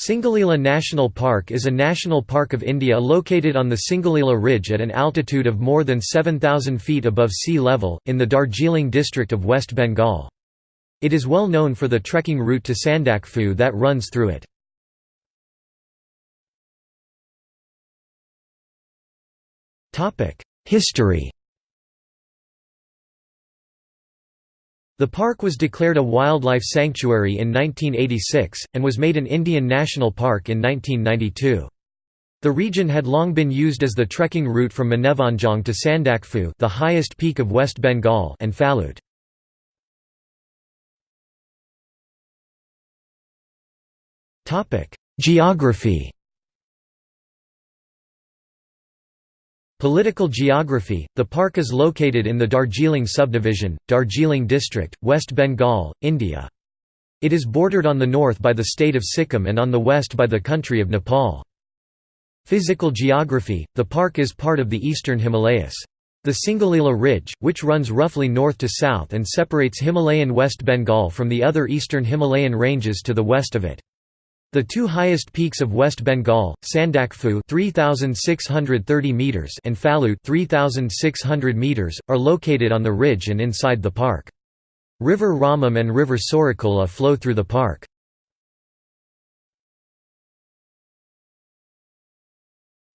Singalila National Park is a national park of India located on the Singalila Ridge at an altitude of more than 7,000 feet above sea level, in the Darjeeling district of West Bengal. It is well known for the trekking route to Sandakphu that runs through it. History The park was declared a wildlife sanctuary in 1986, and was made an Indian national park in 1992. The region had long been used as the trekking route from Manevanjang to Sandakphu the highest peak of West Bengal and Phalute. Geography Political geography – The park is located in the Darjeeling subdivision, Darjeeling district, West Bengal, India. It is bordered on the north by the state of Sikkim and on the west by the country of Nepal. Physical geography – The park is part of the eastern Himalayas. The Singalila Ridge, which runs roughly north to south and separates Himalayan West Bengal from the other eastern Himalayan ranges to the west of it. The two highest peaks of West Bengal, Sandakphu 3630 meters and Phalute 3600 meters, are located on the ridge and inside the park. River Ramam and River Sorakula flow through the park.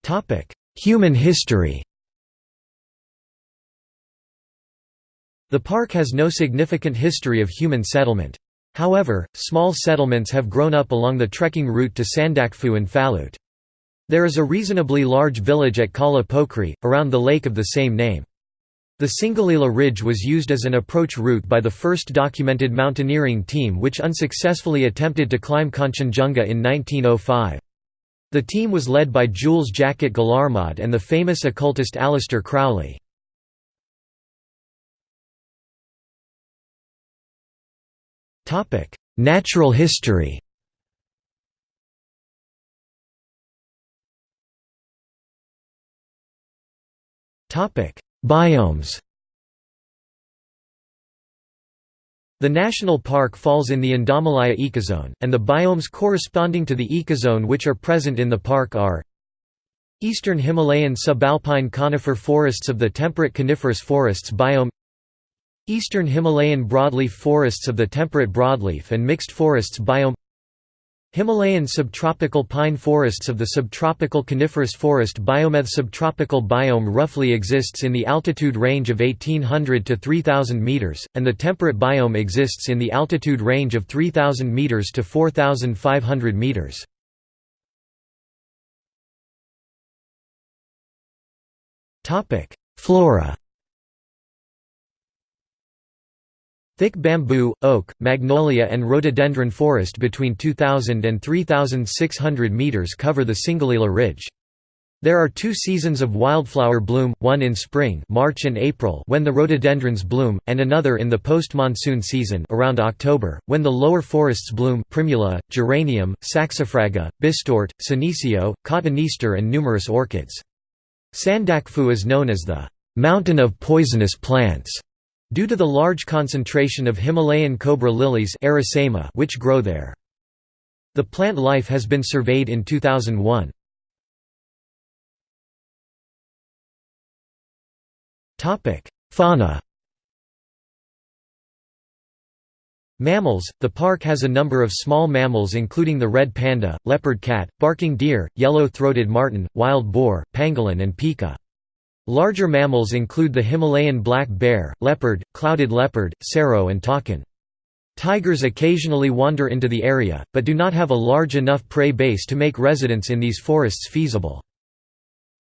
Topic: Human history. The park has no significant history of human settlement. However, small settlements have grown up along the trekking route to Sandakphu and Phalute. There is a reasonably large village at Kala Pokri, around the lake of the same name. The Singalila Ridge was used as an approach route by the first documented mountaineering team which unsuccessfully attempted to climb Kanchenjunga in 1905. The team was led by Jules Jacquet Guillarmod and the famous occultist Aleister Crowley. Natural history. Topic: Biomes. The national park falls in the Indomalaya ecozone, and the biomes corresponding to the ecozone which are present in the park are Eastern Himalayan subalpine conifer forests of the temperate coniferous forests biome Eastern Himalayan broadleaf forests of the temperate broadleaf and mixed forests biome Himalayan subtropical pine forests of the subtropical coniferous forest biome The subtropical biome roughly exists in the altitude range of 1800 to 3000 meters, and the temperate biome exists in the altitude range of 3000 meters to 4500 meters. Topic: Flora Thick bamboo, oak, magnolia and rhododendron forest between 2,000 and 3,600 meters cover the Singalila Ridge. There are two seasons of wildflower bloom, one in spring March and April when the rhododendrons bloom, and another in the post-monsoon season around October, when the lower forests bloom primula, geranium, saxifraga, bistort, senecio, cotoneaster and numerous orchids. Sandakphu is known as the «mountain of poisonous plants» Due to the large concentration of Himalayan cobra lilies which grow there. The plant life has been surveyed in 2001. Fauna Mammals – The park has a number of small mammals including the red panda, leopard cat, barking deer, yellow-throated marten, wild boar, pangolin and pika. Larger mammals include the Himalayan black bear, leopard, clouded leopard, serow and takin. Tigers occasionally wander into the area, but do not have a large enough prey base to make residence in these forests feasible.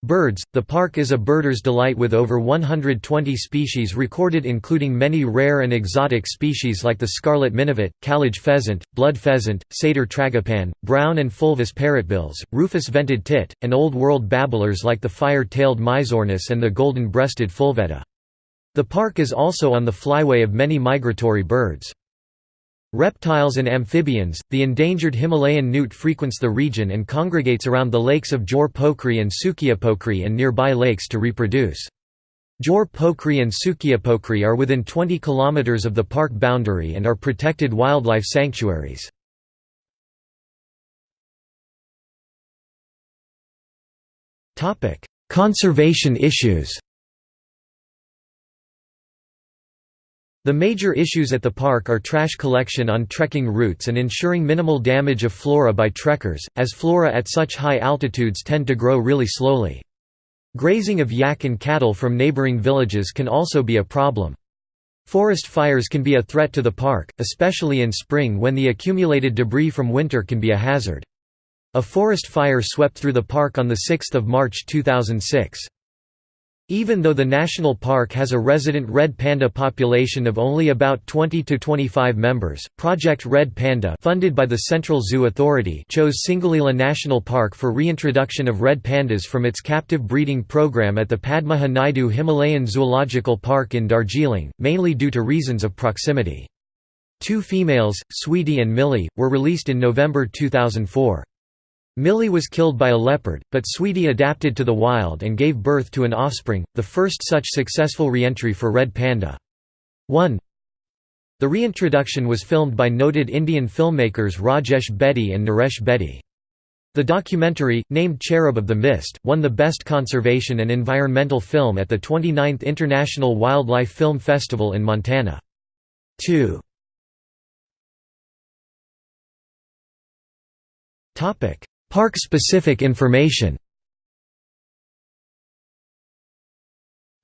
Birds – The park is a birder's delight with over 120 species recorded including many rare and exotic species like the scarlet minivet, kalij pheasant, blood pheasant, satyr tragopan, brown and fulvous parrotbills, rufous-vented tit, and Old World babblers like the fire-tailed myzornis and the golden-breasted fulvetta. The park is also on the flyway of many migratory birds. Reptiles and amphibians, the endangered Himalayan newt frequents the region and congregates around the lakes of Jor Pokri and Sukiapokri and nearby lakes to reproduce. Jor Pokri and Sukiapokri are within 20 kilometers of the park boundary and are protected wildlife sanctuaries. Conservation issues The major issues at the park are trash collection on trekking routes and ensuring minimal damage of flora by trekkers, as flora at such high altitudes tend to grow really slowly. Grazing of yak and cattle from neighboring villages can also be a problem. Forest fires can be a threat to the park, especially in spring when the accumulated debris from winter can be a hazard. A forest fire swept through the park on 6 March 2006. Even though the national park has a resident red panda population of only about 20 to 25 members, Project Red Panda funded by the Central Zoo Authority chose Singalila National Park for reintroduction of red pandas from its captive breeding program at the Padmaja Naidu Himalayan Zoological Park in Darjeeling, mainly due to reasons of proximity. Two females, Sweetie and Millie, were released in November 2004. Millie was killed by a leopard, but Sweetie adapted to the wild and gave birth to an offspring, the first such successful reentry for red panda. 1 The reintroduction was filmed by noted Indian filmmakers Rajesh Bedi and Naresh Bedi. The documentary, named Cherub of the Mist, won the Best Conservation and Environmental Film at the 29th International Wildlife Film Festival in Montana. 2 Park-specific information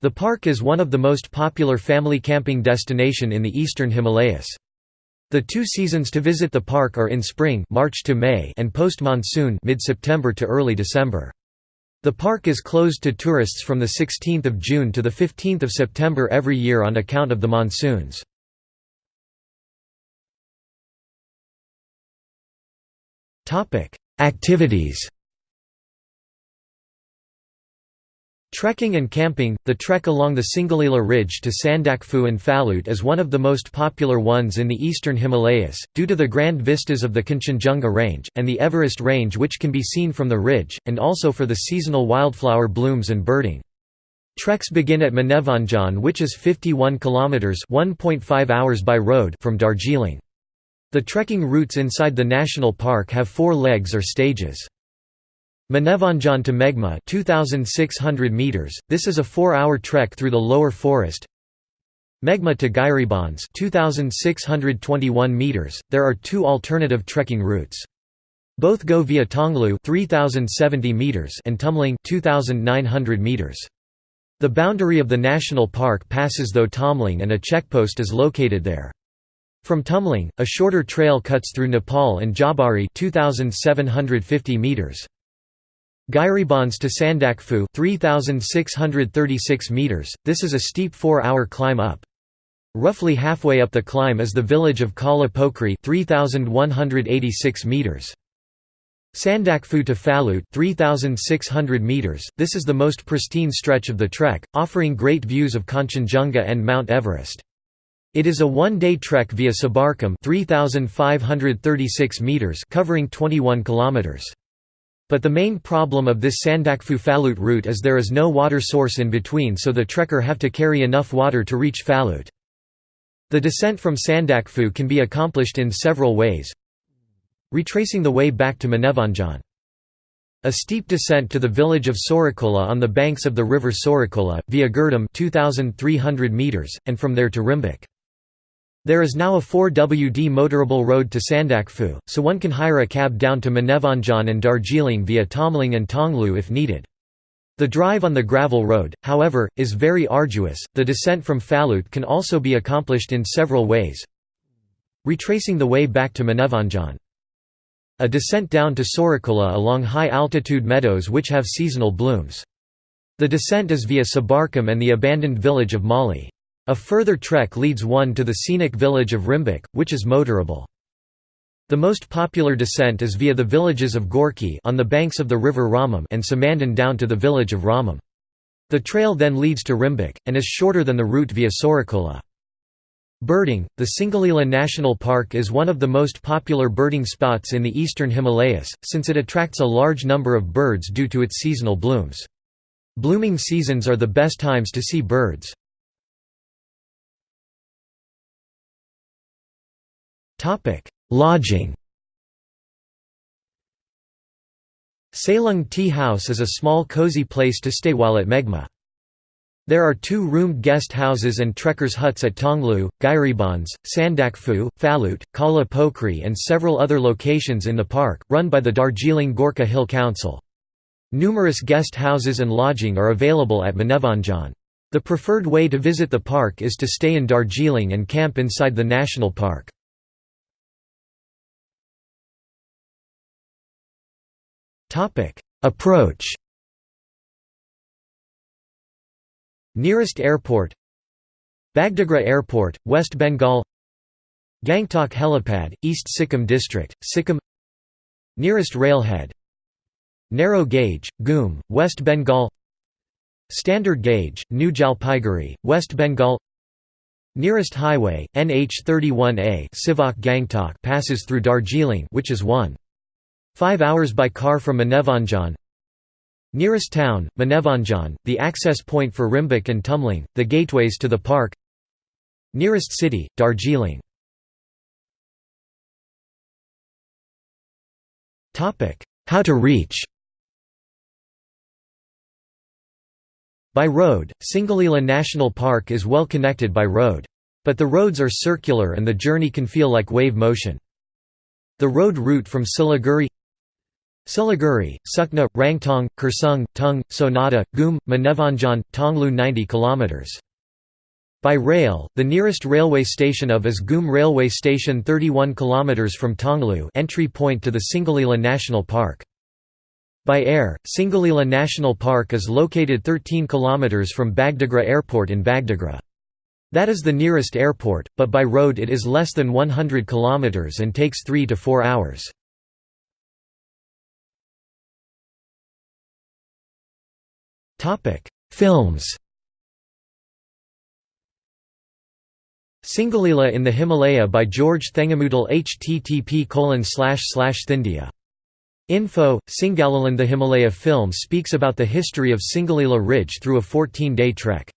The park is one of the most popular family camping destination in the eastern Himalayas. The two seasons to visit the park are in spring March to May and post-monsoon mid-September to early December. The park is closed to tourists from the 16th of June to the 15th of September every year on account of the monsoons. Topic: Activities Trekking and camping – The trek along the Singalila Ridge to Sandakphu and Phalut is one of the most popular ones in the eastern Himalayas, due to the grand vistas of the Kanchenjunga Range, and the Everest Range which can be seen from the ridge, and also for the seasonal wildflower blooms and birding. Treks begin at Manevanjan which is 51 km 1.5 hours by road from Darjeeling. The trekking routes inside the national park have four legs or stages. Manevanjan to Megma 2600 meters. This is a 4-hour trek through the lower forest. Megma to Gairibans 2621 meters. There are two alternative trekking routes. Both go via Tonglu 3070 meters and Tumling 2900 meters. The boundary of the national park passes through Tumling and a checkpost is located there. From Tumling, a shorter trail cuts through Nepal and Jabari 2750 meters. Gairibans to Sandakphu 3636 meters. This is a steep 4-hour climb up. Roughly halfway up the climb is the village of Kala Pokri 3186 meters. Sandakphu to Phalut 3600 meters. This is the most pristine stretch of the trek, offering great views of Kanchenjunga and Mount Everest. It is a one-day trek via Sabarkam 3536 meters covering 21 kilometers. But the main problem of this Sandakphu Phalut route is there is no water source in between so the trekker have to carry enough water to reach Phalut. The descent from Sandakphu can be accomplished in several ways. Retracing the way back to Manevanjan. A steep descent to the village of Sorakola on the banks of the river Sorakola, via Girdam 2,300 meters, and from there to Rimbik. There is now a 4WD motorable road to Sandakphu, so one can hire a cab down to Manevanjan and Darjeeling via Tumling and Tonglu if needed. The drive on the gravel road, however, is very arduous. The descent from Phalut can also be accomplished in several ways. Retracing the way back to Manevanjan. A descent down to Sorakola along high-altitude meadows which have seasonal blooms. The descent is via Sabarkam and the abandoned village of Mali. A further trek leads one to the scenic village of Rimbik, which is motorable. The most popular descent is via the villages of Gorki on the banks of the river Ramam and Samandan down to the village of Ramam. The trail then leads to Rimbik, and is shorter than the route via Sorakola. Birding – The Singalila National Park is one of the most popular birding spots in the eastern Himalayas, since it attracts a large number of birds due to its seasonal blooms. Blooming seasons are the best times to see birds. Lodging Salung Tea House is a small cozy place to stay while at Megma. There are two roomed guest houses and trekkers huts at Tonglu, Gairibans, Sandakphu, Phalut, Kala Pokri and several other locations in the park, run by the Darjeeling Gorkha Hill Council. Numerous guest houses and lodging are available at Manevanjan. The preferred way to visit the park is to stay in Darjeeling and camp inside the national park. Approach. Nearest airport. Bagdogra Airport, West Bengal. Gangtok Helipad, East Sikkim District, Sikkim. Nearest railhead. Narrow gauge, Ghum, West Bengal. Standard gauge, New Jalpaiguri, West Bengal. Nearest highway, NH31A Sevoke Gangtok passes through Darjeeling which is 1. 5 hours by car from Manevanjan Nearest town, Manevanjan, the access point for Rimbik and Tumling, the gateways to the park Nearest city, Darjeeling How to reach By road, Singalila National Park is well connected by road. But the roads are circular and the journey can feel like wave motion. The road route from Siliguri Siliguri, Sukna, Rangtong, Kurseong, Tung, Sonada, Ghum, Manevanjan, Tonglu 90 km. By rail, the nearest railway station of is Ghum Railway Station 31 km from Tonglu entry point to the Singalila National Park. By air, Singalila National Park is located 13 km from Bagdogra Airport in Bagdogra. That is the nearest airport, but by road it is less than 100 km and takes 3 to 4 hours. Films Singalila in the Himalaya by George Thengamudal http Thindia. Info, Singalilan The Himalaya film speaks about the history of Singalila Ridge through a 14-day trek.